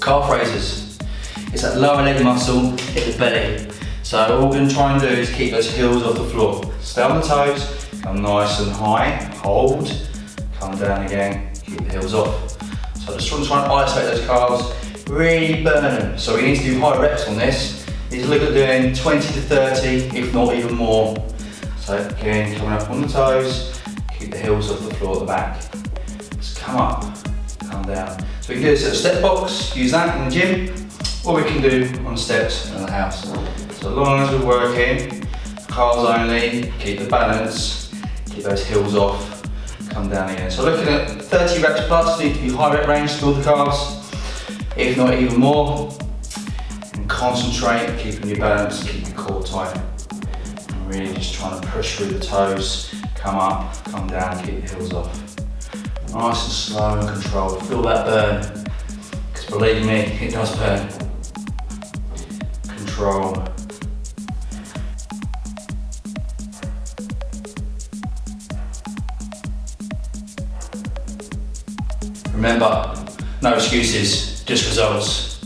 Calf raises. It's that lower leg muscle, hit the belly. So all we're gonna try and do is keep those heels off the floor. Stay on the toes, come nice and high, hold, come down again, keep the heels off. So just want to try and isolate those calves, really burn them. So we need to do high reps on this. To look at doing 20 to 30, if not even more. So again, coming up on the toes, keep the heels off the floor at the back. Just come up, down. So we can do this at a step box, use that in the gym, or we can do on steps in the house. So as long as we're working, calves only, keep the balance, keep those heels off, come down again. So looking at 30 reps plus, need to be high rep range to build the calves, if not even more. And concentrate, keeping your balance, keep your core tight. And really just trying to push through the toes, come up, come down, keep the heels off. Nice and slow and controlled. Feel that burn. Because believe me, it does burn. Control. Remember, no excuses, just results.